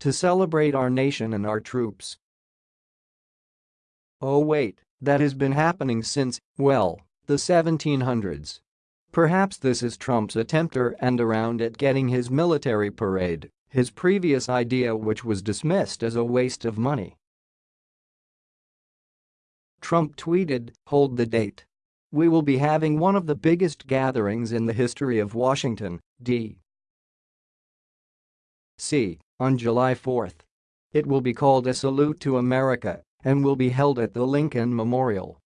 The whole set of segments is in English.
To celebrate our nation and our troops. Oh wait, that has been happening since, well, the 1700s. Perhaps this is Trump's attempt and around at getting his military parade, his previous idea which was dismissed as a waste of money. Trump tweeted, hold the date. We will be having one of the biggest gatherings in the history of Washington, D.C. on July 4. It will be called a salute to America and will be held at the Lincoln Memorial.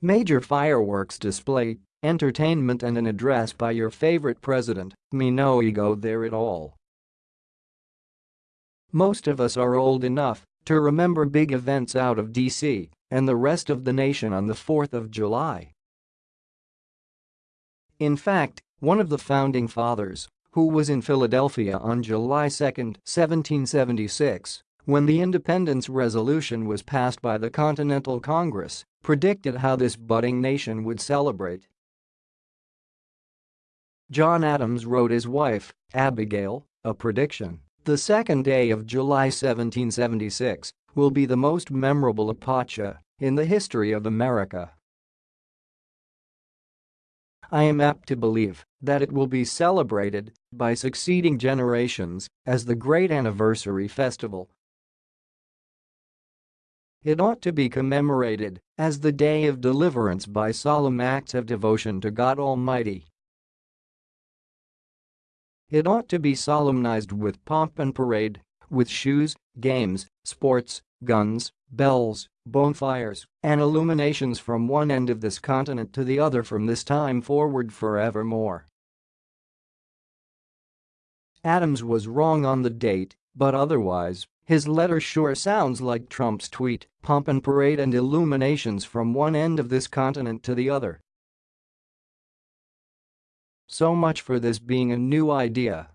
Major fireworks display, entertainment and an address by your favorite president, me no ego there at all. Most of us are old enough to remember big events out of DC and the rest of the nation on the 4th of July. In fact, one of the founding fathers, who was in Philadelphia on July 2, 1776, when the independence resolution was passed by the Continental Congress, predicted how this budding nation would celebrate. John Adams wrote his wife, Abigail, a prediction. The second day of July 1776 will be the most memorable epocha in the history of America. I am apt to believe that it will be celebrated by succeeding generations as the great anniversary festival it ought to be commemorated as the day of deliverance by solemn acts of devotion to God Almighty. It ought to be solemnized with pomp and parade, with shoes, games, sports, guns, bells, bonfires, and illuminations from one end of this continent to the other from this time forward forevermore. Adams was wrong on the date, but otherwise, his letter sure sounds like Trump's tweet, pomp and parade and illuminations from one end of this continent to the other. So much for this being a new idea.